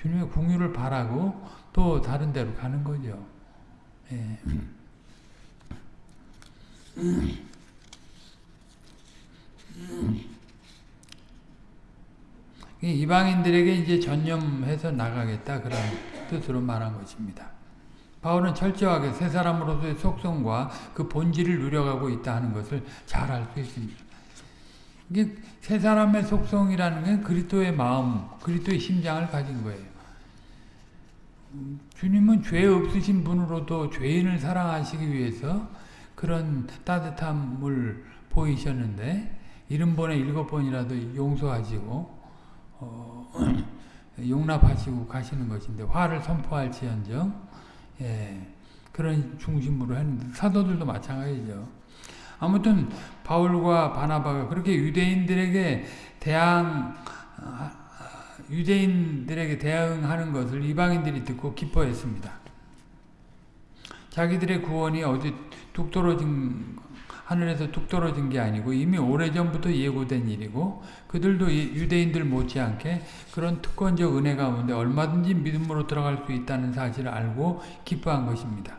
주님의 궁유를 바라고 또 다른 데로 가는 거죠. 예. 이방인들에게 이제 전념해서 나가겠다 그런 뜻으로 말한 것입니다. 바울은 철저하게 새 사람으로서의 속성과 그 본질을 누려가고 있다 하는 것을 잘 알 수 있습니다. 이게 새 사람의 속성이라는 게 그리스도의 마음, 그리스도의 심장을 가진 거예요. 주님은 죄 없으신 분으로도 죄인을 사랑하시기 위해서 그런 따뜻함을 보이셨는데 일흔 번에 일곱 번이라도 용서하시고 어, 용납하시고 가시는 것인데 화를 선포할지언정 예, 그런 중심으로 했는데 사도들도 마찬가지죠. 아무튼 바울과 바나바가 그렇게 유대인들에게 대항 유대인들에게 대응하는 것을 이방인들이 듣고 기뻐했습니다. 자기들의 구원이 어디 뚝 떨어진 하늘에서 뚝 떨어진 게 아니고 이미 오래전부터 예고된 일이고 그들도 유대인들 못지않게 그런 특권적 은혜 가운데 얼마든지 믿음으로 들어갈 수 있다는 사실을 알고 기뻐한 것입니다.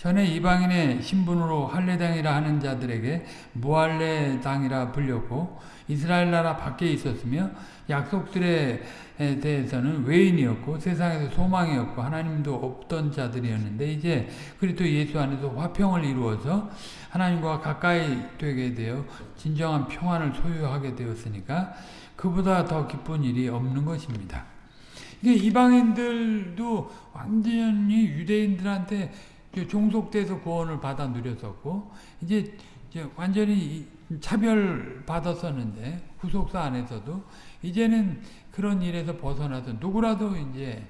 전에 이방인의 신분으로 할례당이라 하는 자들에게 무할례당이라 불렸고 이스라엘 나라 밖에 있었으며 약속들에 대해서는 외인이었고 세상에서 소망이었고 하나님도 없던 자들이었는데 이제 그리스도 예수 안에서 화평을 이루어서 하나님과 가까이 되게 되어 진정한 평안을 소유하게 되었으니까 그보다 더 기쁜 일이 없는 것입니다. 이게 이방인들도 완전히 유대인들한테 종속돼서 구원을 받아 누렸었고 이제 완전히 차별 받았었는데 구속사 안에서도 이제는 그런 일에서 벗어나서 누구라도 이제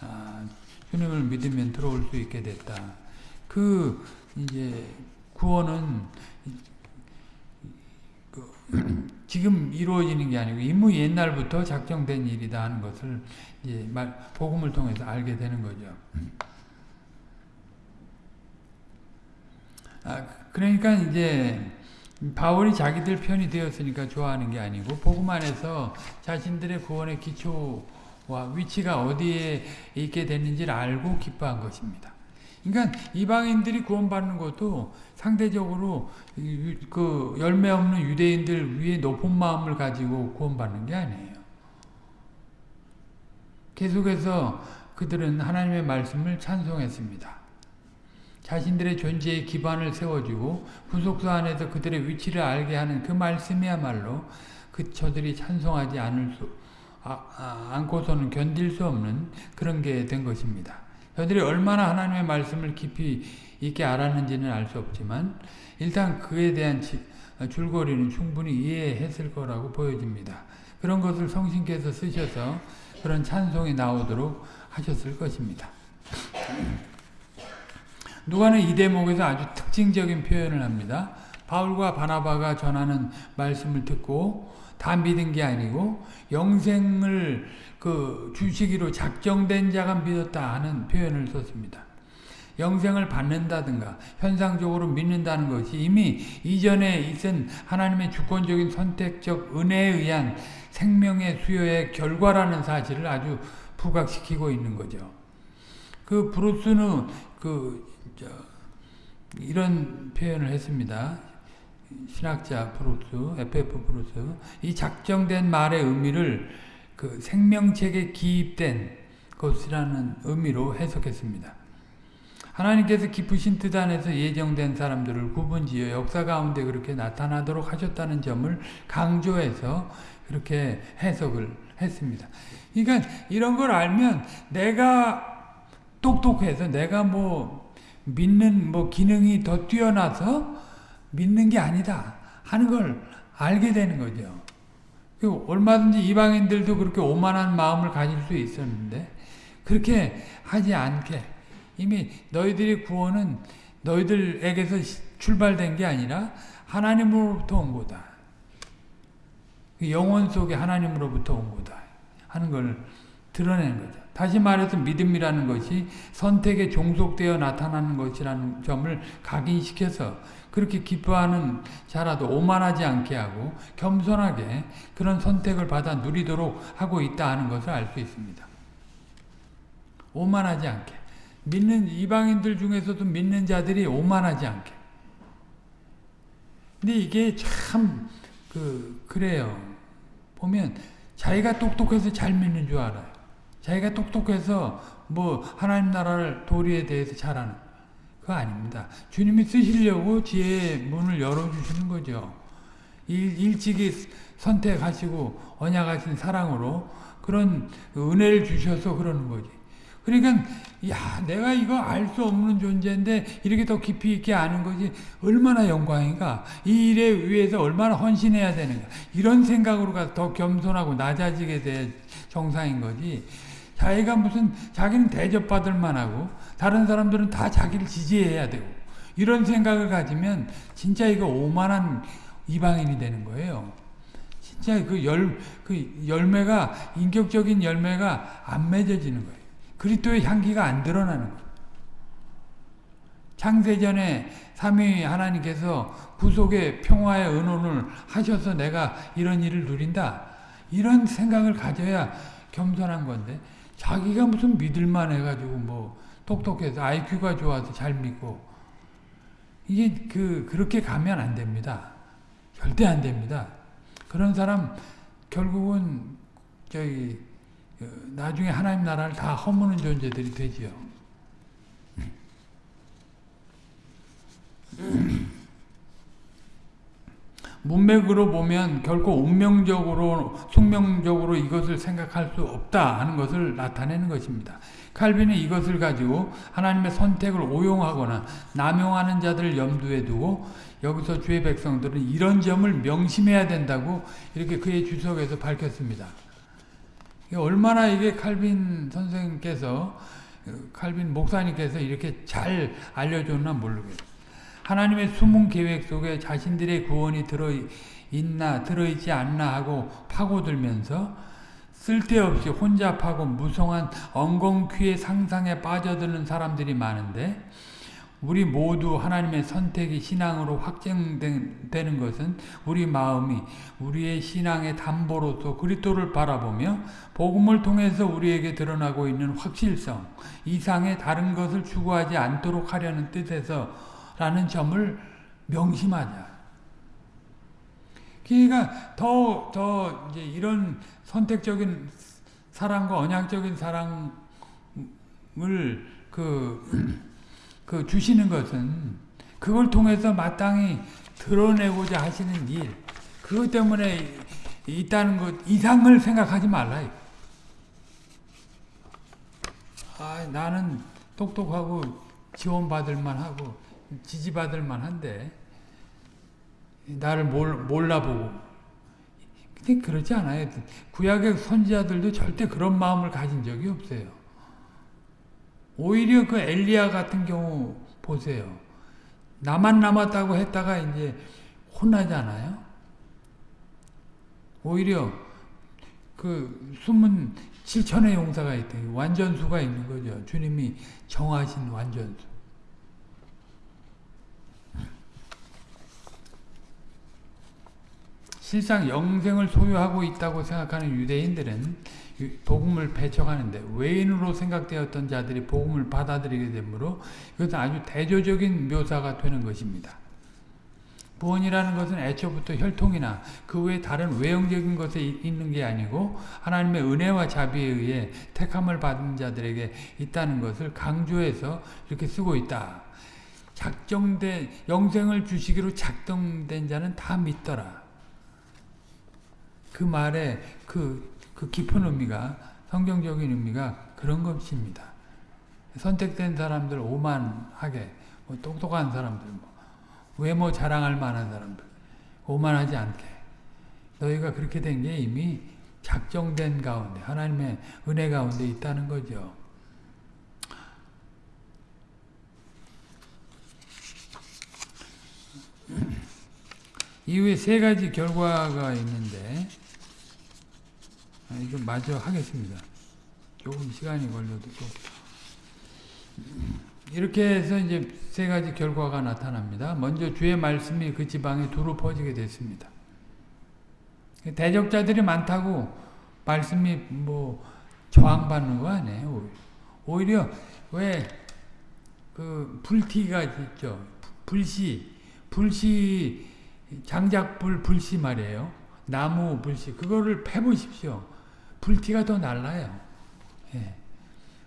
아, 주님을 믿으면 들어올 수 있게 됐다. 그 이제 구원은 그 지금 이루어지는 게 아니고 이미 옛날부터 작정된 일이다 하는 것을 이제 말 복음을 통해서 알게 되는 거죠. 아, 그러니까 이제 바울이 자기들 편이 되었으니까 좋아하는 게 아니고 복음 안에서 자신들의 구원의 기초와 위치가 어디에 있게 됐는지를 알고 기뻐한 것입니다. 그러니까 이방인들이 구원받는 것도 상대적으로 그 열매 없는 유대인들 위에 높은 마음을 가지고 구원받는 게 아니에요. 계속해서 그들은 하나님의 말씀을 찬송했습니다. 자신들의 존재의 기반을 세워주고 구속사 안에서 그들의 위치를 알게 하는 그 말씀이야말로 그 저들이 찬송하지 않을 수 아, 아, 않고서는 견딜 수 없는 그런 게 된 것입니다. 저들이 얼마나 하나님의 말씀을 깊이 있게 알았는지는 알 수 없지만 일단 그에 대한 줄거리는 충분히 이해했을 거라고 보여집니다. 그런 것을 성신께서 쓰셔서 그런 찬송이 나오도록 하셨을 것입니다. 누가는 이 대목에서 아주 특징적인 표현을 합니다. 바울과 바나바가 전하는 말씀을 듣고 다 믿은 게 아니고 영생을 그 주시기로 작정된 자가 믿었다 하는 표현을 썼습니다. 영생을 받는다든가 현상적으로 믿는다는 것이 이미 이전에 있은 하나님의 주권적인 선택적 은혜에 의한 생명의 수요의 결과라는 사실을 아주 부각시키고 있는 거죠. 그 브루스는 그 이런 표현을 했습니다. 신학자 브루스, FF 브루스. 이 작정된 말의 의미를 그 생명책에 기입된 것이라는 의미로 해석했습니다. 하나님께서 깊으신 뜻 안에서 예정된 사람들을 구분지어 역사 가운데 그렇게 나타나도록 하셨다는 점을 강조해서 그렇게 해석을 했습니다. 그러니까 이런 걸 알면 내가 똑똑해서 내가 뭐 믿는 뭐 기능이 더 뛰어나서 믿는 게 아니다 하는 걸 알게 되는 거죠. 얼마든지 이방인들도 그렇게 오만한 마음을 가질 수 있었는데 그렇게 하지 않게 이미 너희들의 구원은 너희들에게서 출발된 게 아니라 하나님으로부터 온 거다. 그 영혼 속에 하나님으로부터 온 거다. 하는 걸 드러내는 거죠. 다시 말해서 믿음이라는 것이 선택에 종속되어 나타나는 것이라는 점을 각인시켜서 그렇게 기뻐하는 자라도 오만하지 않게 하고 겸손하게 그런 선택을 받아 누리도록 하고 있다 하는 것을 알 수 있습니다. 오만하지 않게 믿는 이방인들 중에서도 믿는 자들이 오만하지 않게 근데 이게 참 그 그래요. 보면 자기가 똑똑해서 잘 믿는 줄 알아요. 자기가 똑똑해서 뭐 하나님 나라를 도리에 대해서 잘하는 그거 아닙니다. 주님이 쓰시려고 지혜의 문을 열어주시는 거죠. 일, 일찍이 선택하시고 언약하신 사랑으로 그런 은혜를 주셔서 그러는 거지. 그러니까 야 내가 이거 알 수 없는 존재인데 이렇게 더 깊이 있게 아는 것이 얼마나 영광인가 이 일에 위해서 얼마나 헌신해야 되는가 이런 생각으로 가서 더 겸손하고 낮아지게 될 정상인 거지 자기가 무슨 자기는 대접받을 만하고 다른 사람들은 다 자기를 지지해야 되고 이런 생각을 가지면 진짜 이거 오만한 이방인이 되는 거예요. 진짜 그 열, 그 열매가, 인격적인 열매가 안 맺어지는 거예요. 그리스도의 향기가 안 드러나는 거예요. 창세전에 삼위 하나님께서 구속의 평화의 은혼을 하셔서 내가 이런 일을 누린다. 이런 생각을 가져야 겸손한 건데 자기가 무슨 믿을만 해가지고 뭐 똑똑해서 IQ가 좋아서 잘 믿고 이게 그 그렇게 가면 안 됩니다. 절대 안 됩니다. 그런 사람 결국은 저기 나중에 하나님 나라를 다 허무는 존재들이 되지요. 문맥으로 보면 결코 운명적으로 숙명적으로 이것을 생각할 수 없다 하는 것을 나타내는 것입니다. 칼빈은 이것을 가지고 하나님의 선택을 오용하거나 남용하는 자들을 염두에 두고 여기서 주의 백성들은 이런 점을 명심해야 된다고 이렇게 그의 주석에서 밝혔습니다. 얼마나 이게 칼빈 선생님께서 칼빈 목사님께서 이렇게 잘 알려줬나 모르겠어요. 하나님의 숨은 계획 속에 자신들의 구원이 들어있나 들어있지 않나 하고 파고들면서 쓸데없이 혼잡하고 무성한 엉겅퀴의 상상에 빠져드는 사람들이 많은데 우리 모두 하나님의 선택이 신앙으로 확정되는 것은 우리 마음이 우리의 신앙의 담보로서 그리스도를 바라보며 복음을 통해서 우리에게 드러나고 있는 확실성 이상의 다른 것을 추구하지 않도록 하려는 뜻에서 라는 점을 명심하자. 그러니까 더, 더 이제 이런 선택적인 사랑과 언약적인 사랑을 그, 그 주시는 것은 그걸 통해서 마땅히 드러내고자 하시는 일, 그것 때문에 있다는 것 이상을 생각하지 말라. 아, 나는 똑똑하고 지원받을 만하고 지지받을 만한데 나를 몰라보고 근데 그렇지 않아요. 구약의 선지자들도 절대 그런 마음을 가진 적이 없어요. 오히려 그 엘리야 같은 경우 보세요. 나만 남았다고 했다가 이제 혼나잖아요. 오히려 그 숨은 7천의 용사가 있다. 완전수가 있는 거죠. 주님이 정하신 완전수. 실상 영생을 소유하고 있다고 생각하는 유대인들은 복음을 배척하는데 외인으로 생각되었던 자들이 복음을 받아들이게 되므로 이것은 아주 대조적인 묘사가 되는 것입니다. 구원이라는 것은 애초부터 혈통이나 그 외 다른 외형적인 것에 있는 게 아니고 하나님의 은혜와 자비에 의해 택함을 받은 자들에게 있다는 것을 강조해서 이렇게 쓰고 있다. 작정된 영생을 주시기로 작정된 자는 다 믿더라. 그 말에 그, 그 깊은 의미가 성경적인 의미가 그런 것입니다. 선택된 사람들 오만하게 뭐 똑똑한 사람들 뭐 외모 자랑할 만한 사람들 오만하지 않게 너희가 그렇게 된 게 이미 작정된 가운데 하나님의 은혜 가운데 있다는 거죠. 이후에 세 가지 결과가 있는데 아, 이거 마저 하겠습니다. 조금 시간이 걸려도 또 이렇게 해서 이제 세 가지 결과가 나타납니다. 먼저 주의 말씀이 그 지방에 두루 퍼지게 됐습니다. 대적자들이 많다고 말씀이 뭐 저항받는 거 아니에요. 오히려 왜 그 불티가 있죠. 불씨, 불씨 장작불 불씨 말이에요. 나무 불씨 그거를 패보십시오. 불티가 더 날라요. 예.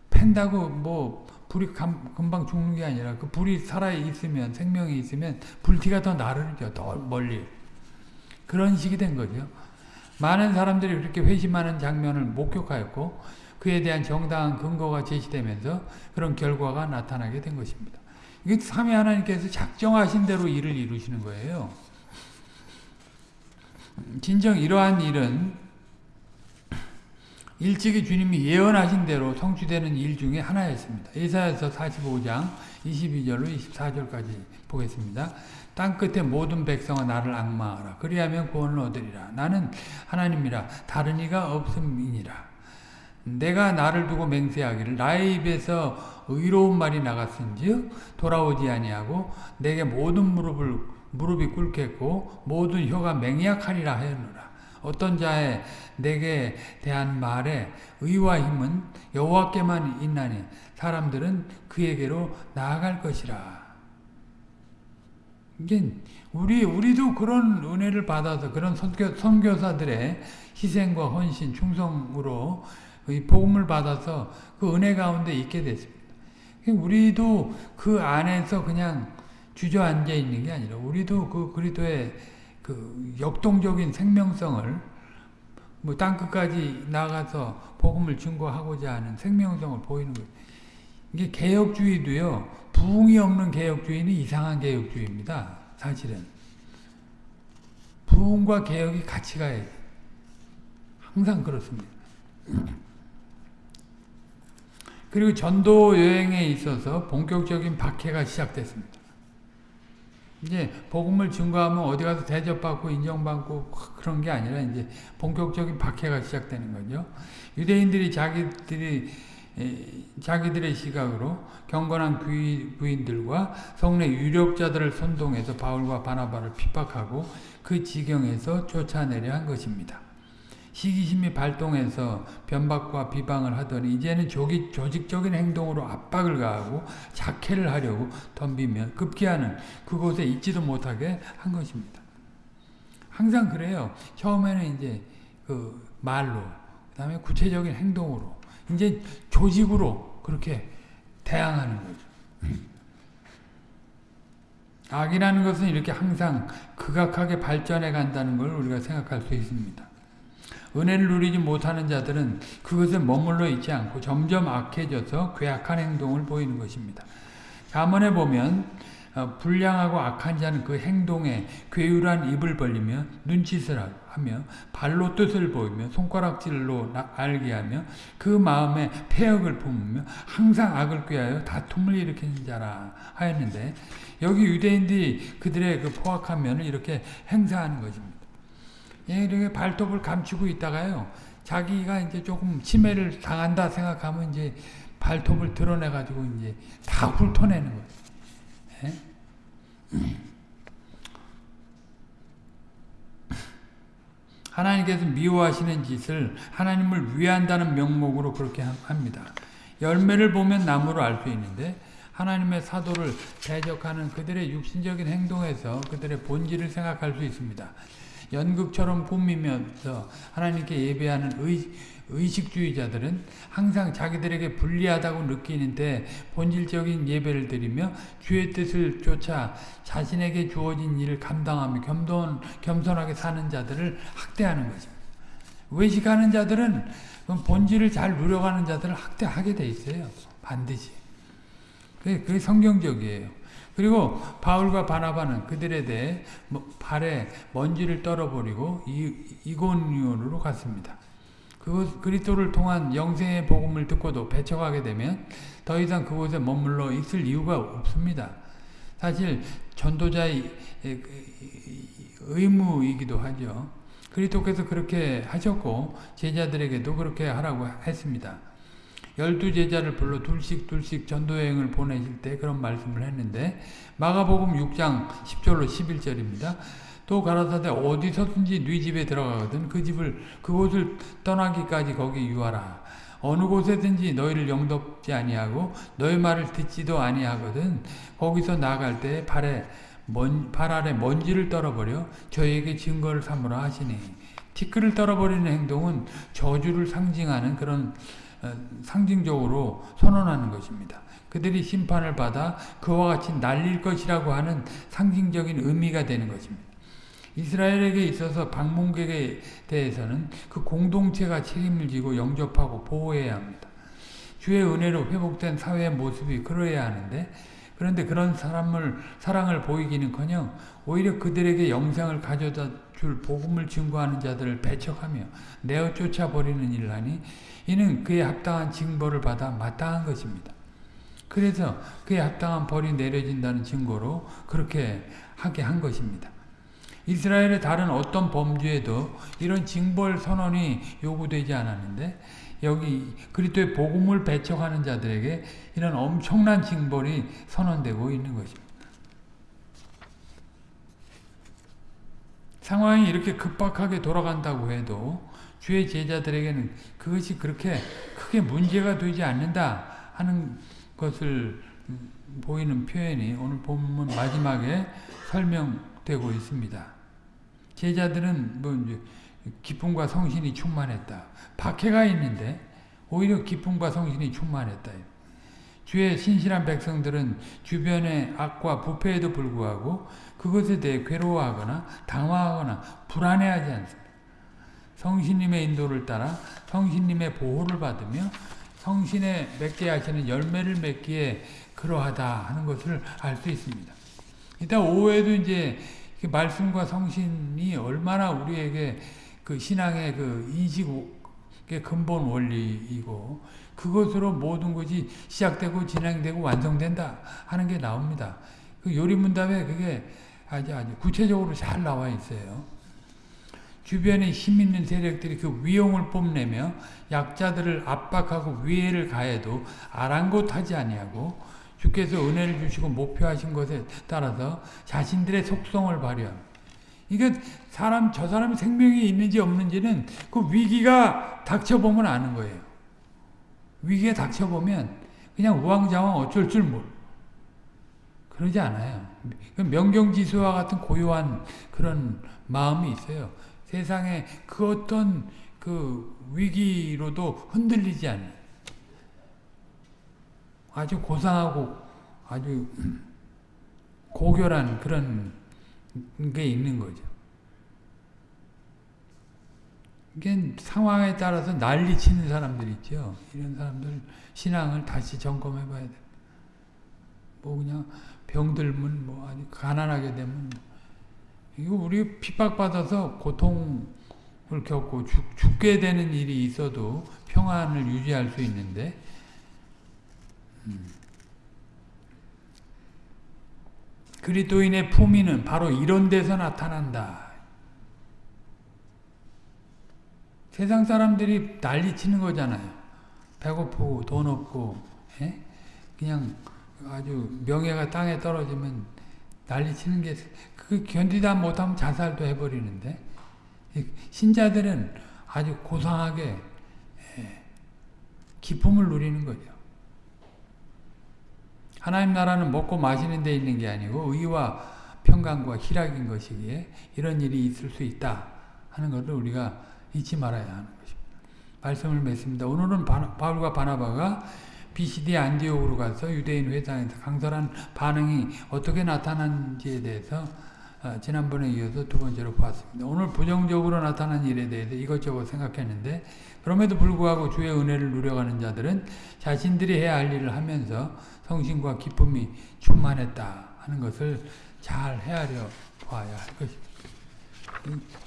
팬다고 뭐 불이 감, 금방 죽는 게 아니라 그 불이 살아 있으면 생명이 있으면 불티가 더 나르죠. 더 멀리. 그런 식이 된 거죠. 많은 사람들이 그렇게 회심하는 장면을 목격하였고 그에 대한 정당한 근거가 제시되면서 그런 결과가 나타나게 된 것입니다. 이게 삼위 하나님께서 작정하신 대로 일을 이루시는 거예요. 진정 이러한 일은 일찍이 주님이 예언하신 대로 성취되는 일 중에 하나였습니다. 이사야서 45장 22절로 24절까지 보겠습니다. 땅 끝에 모든 백성아 나를 악마하라. 그리하면 구원을 얻으리라. 나는 하나님이라 다른 이가 없음이니라. 내가 나를 두고 맹세하기를 나의 입에서 의로운 말이 나갔은즉 돌아오지 아니하고 내게 모든 무릎을 무릎이 꿇겠고 모든 혀가 맹약하리라 하였노라. 어떤 자의 내게 대한 말에 의와 힘은 여호와께만 있나니 사람들은 그에게로 나아갈 것이라. 이게 우리 우리도 그런 은혜를 받아서 그런 선교, 선교사들의 희생과 헌신, 충성으로 이 복음을 받아서 그 은혜 가운데 있게 됐습니다. 우리도 그 안에서 그냥 주저앉아 있는 게 아니라 우리도 그 그리스도의 그 역동적인 생명성을 뭐 땅끝까지 나가서 복음을 증거하고자 하는 생명성을 보이는 거예요. 이게 개혁주의도요. 부흥이 없는 개혁주의는 이상한 개혁주의입니다. 사실은. 부흥과 개혁이 같이 가야 돼. 항상 그렇습니다. 그리고 전도 여행에 있어서 본격적인 박해가 시작됐습니다. 이제 복음을 증거하면 어디 가서 대접받고 인정받고 그런 게 아니라 이제 본격적인 박해가 시작되는 거죠. 유대인들이 자기들이 자기들의 시각으로 경건한 부인들과 성내 유력자들을 선동해서 바울과 바나바를 핍박하고 그 지경에서 쫓아내려 한 것입니다. 시기심이 발동해서 변박과 비방을 하더니 이제는 조기, 조직적인 행동으로 압박을 가하고 자해를 하려고 덤비면 급기야는 그곳에 있지도 못하게 한 것입니다. 항상 그래요. 처음에는 이제 그 말로, 그 다음에 구체적인 행동으로, 이제 조직으로 그렇게 대항하는 거죠. 악이라는 것은 이렇게 항상 극악하게 발전해 간다는 걸 우리가 생각할 수 있습니다. 은혜를 누리지 못하는 자들은 그것에 머물러 있지 않고 점점 악해져서 괴악한 행동을 보이는 것입니다. 가문에 보면 어, 불량하고 악한 자는 그 행동에 괴율한 입을 벌리며 눈짓을 하며 발로 뜻을 보이며 손가락질로 알게 하며 그 마음에 폐역을 품으며 항상 악을 꾀하여 다툼을 일으키는 자라 하였는데 여기 유대인들이 그들의 그 포악한 면을 이렇게 행사하는 것입니다. 예, 이렇게 발톱을 감추고 있다가요. 자기가 이제 조금 침해를 당한다 생각하면 이제 발톱을 드러내 가지고 이제 다 훑어내는 거예요. 예? 하나님께서 미워하시는 짓을 하나님을 위한다는 명목으로 그렇게 합니다. 열매를 보면 나무로 알 수 있는데 하나님의 사도를 대적하는 그들의 육신적인 행동에서 그들의 본질을 생각할 수 있습니다. 연극처럼 꾸미면서 하나님께 예배하는 의, 의식주의자들은 항상 자기들에게 불리하다고 느끼는데 본질적인 예배를 드리며 주의 뜻을 쫓아 자신에게 주어진 일을 감당하며 겸손, 겸손하게 사는 자들을 학대하는 거죠. 외식하는 자들은 본질을 잘 누려가는 자들을 학대하게 돼 있어요. 반드시. 그게 성경적이에요. 그리고 바울과 바나바는 그들에 대해 뭐 발에 먼지를 떨어버리고 이고니온으로 갔습니다. 그곳 그리스도를 통한 영생의 복음을 듣고도 배척하게 되면 더 이상 그곳에 머물러 있을 이유가 없습니다. 사실 전도자의 의무이기도 하죠. 그리스도께서 그렇게 하셨고 제자들에게도 그렇게 하라고 했습니다. 열두 제자를 불러 둘씩 둘씩 전도여행을 보내실 때 그런 말씀을 했는데 마가복음 6장 10절로 11절입니다. 또 가라사대 어디서든지 네 집에 들어가거든 그 집을 그곳을 떠나기까지 거기 유하라. 어느 곳에든지 너희를 영접지 아니하고 너희 말을 듣지도 아니하거든 거기서 나갈 때 발에 먼, 발 아래 먼지를 떨어버려 저에게 증거를 삼으라 하시니 티끌을 떨어버리는 행동은 저주를 상징하는 그런 어, 상징적으로 선언하는 것입니다. 그들이 심판을 받아 그와 같이 날릴 것이라고 하는 상징적인 의미가 되는 것입니다. 이스라엘에게 있어서 방문객에 대해서는 그 공동체가 책임을 지고 영접하고 보호해야 합니다. 주의 은혜로 회복된 사회의 모습이 그러해야 하는데 그런데 그런 사람을 사랑을 보이기는커녕 오히려 그들에게 영생을 가져다 줄 복음을 증거하는 자들을 배척하며 내어 쫓아버리는 일을 하니 이는 그에 합당한 징벌을 받아 마땅한 것입니다. 그래서 그에 합당한 벌이 내려진다는 증거로 그렇게 하게 한 것입니다. 이스라엘의 다른 어떤 범죄에도 이런 징벌 선언이 요구되지 않았는데 여기 그리스도의 복음을 배척하는 자들에게 이런 엄청난 징벌이 선언되고 있는 것입니다. 상황이 이렇게 급박하게 돌아간다고 해도 주의 제자들에게는 그것이 그렇게 크게 문제가 되지 않는다 하는 것을 보이는 표현이 오늘 본문 마지막에 설명되고 있습니다. 제자들은 뭐 기쁨과 성신이 충만했다. 박해가 있는데 오히려 기쁨과 성신이 충만했다. 주의 신실한 백성들은 주변의 악과 부패에도 불구하고 그것에 대해 괴로워하거나 당황하거나 불안해하지 않습니다. 성신님의 인도를 따라 성신님의 보호를 받으며 성신에 맺게 하시는 열매를 맺기에 그러하다 하는 것을 알 수 있습니다. 이따 오후에도 이제 그 말씀과 성신이 얼마나 우리에게 그 신앙의 그 인식의 근본 원리이고 그것으로 모든 것이 시작되고 진행되고 완성된다 하는 게 나옵니다. 그 요리문답에 그게 아주 아주 구체적으로 잘 나와 있어요. 주변에 힘 있는 세력들이 그 위용을 뽐내며 약자들을 압박하고 위해를 가해도 아랑곳하지 아니하고 주께서 은혜를 주시고 목표하신 것에 따라서 자신들의 속성을 발휘합니다. 이게 사람 저 사람이 생명이 있는지 없는지는 그 위기가 닥쳐보면 아는 거예요. 위기에 닥쳐보면 그냥 우왕좌왕 어쩔 줄 몰. 그러지 않아요. 명경지수와 같은 고요한 그런 마음이 있어요. 세상에 그 어떤 그 위기로도 흔들리지 않아요. 아주 고상하고 아주 고결한 그런 게 있는 거죠. 이게 상황에 따라서 난리 치는 사람들 있죠. 이런 사람들 신앙을 다시 점검해 봐야 돼. 뭐 그냥 병들면 뭐 아주 가난하게 되면 이거 우리 핍박받아서 고통을 겪고 죽, 죽게 되는 일이 있어도 평안을 유지할 수 있는데 그리스도인의 품위는 바로 이런 데서 나타난다. 세상 사람들이 난리치는 거잖아요. 배고프고 돈 없고 에? 예? 그냥 아주 명예가 땅에 떨어지면 난리치는 게 그 견디다 못하면 자살도 해버리는데 신자들은 아주 고상하게 예, 기쁨을 누리는 거죠. 하나님 나라는 먹고 마시는 데 있는 게 아니고 의와 평강과 희락인 것이기에 이런 일이 있을 수 있다 하는 것을 우리가 잊지 말아야 하는 것입니다. 말씀을 맺습니다. 오늘은 바울과 바나바가 BCD 안디옥으로 가서 유대인 회당에서 강설한 반응이 어떻게 나타난지에 대해서 어, 지난번에 이어서 두 번째로 보았습니다. 오늘 부정적으로 나타난 일에 대해서 이것저것 생각했는데 그럼에도 불구하고 주의 은혜를 누려가는 자들은 자신들이 해야 할 일을 하면서 성신과 기쁨이 충만했다 하는 것을 잘 헤아려 봐야 할 것입니다.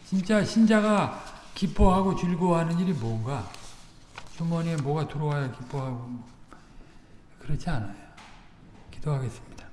진짜 신자가 기뻐하고 즐거워하는 일이 뭔가? 주머니에 뭐가 들어와야 기뻐하고 그렇지 않아요. 기도하겠습니다.